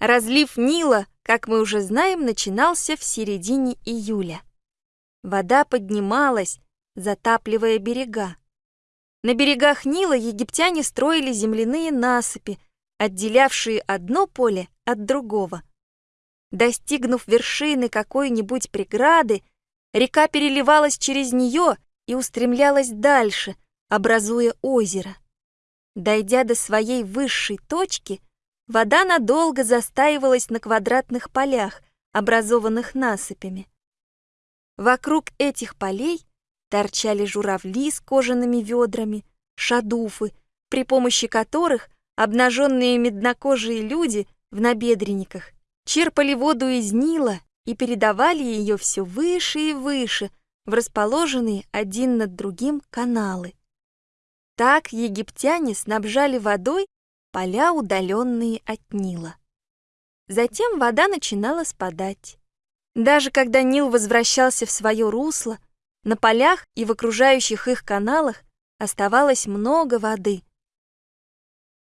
Разлив Нила, как мы уже знаем, начинался в середине июля. Вода поднималась, затапливая берега. На берегах Нила египтяне строили земляные насыпи, отделявшие одно поле от другого. Достигнув вершины какой-нибудь преграды, река переливалась через нее и устремлялась дальше, образуя озеро. Дойдя до своей высшей точки, вода надолго застаивалась на квадратных полях, образованных насыпями. Вокруг этих полей торчали журавли с кожаными ведрами, шадуфы, при помощи которых обнаженные меднокожие люди в набедренниках черпали воду из Нила и передавали ее все выше и выше в расположенные один над другим каналы. Так египтяне снабжали водой поля, удаленные от Нила. Затем вода начинала спадать. Даже когда Нил возвращался в свое русло, на полях и в окружающих их каналах оставалось много воды,